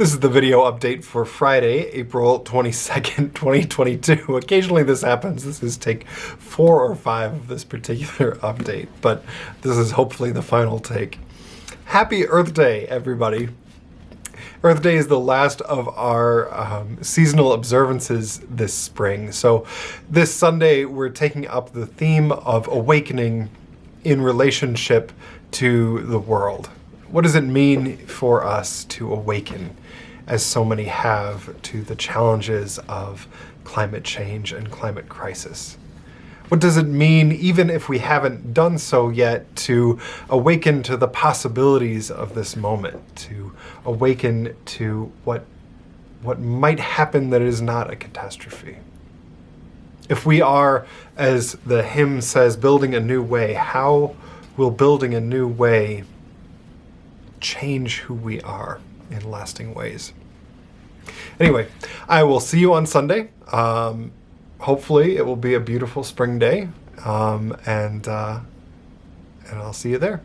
This is the video update for Friday, April 22nd, 2022. Occasionally this happens. This is take four or five of this particular update, but this is hopefully the final take. Happy Earth Day, everybody. Earth Day is the last of our um, seasonal observances this spring. So this Sunday, we're taking up the theme of awakening in relationship to the world. What does it mean for us to awaken, as so many have, to the challenges of climate change and climate crisis? What does it mean, even if we haven't done so yet, to awaken to the possibilities of this moment, to awaken to what, what might happen that is not a catastrophe? If we are, as the hymn says, building a new way, how will building a new way change who we are in lasting ways. Anyway, I will see you on Sunday. Um, hopefully it will be a beautiful spring day, um, and, uh, and I'll see you there.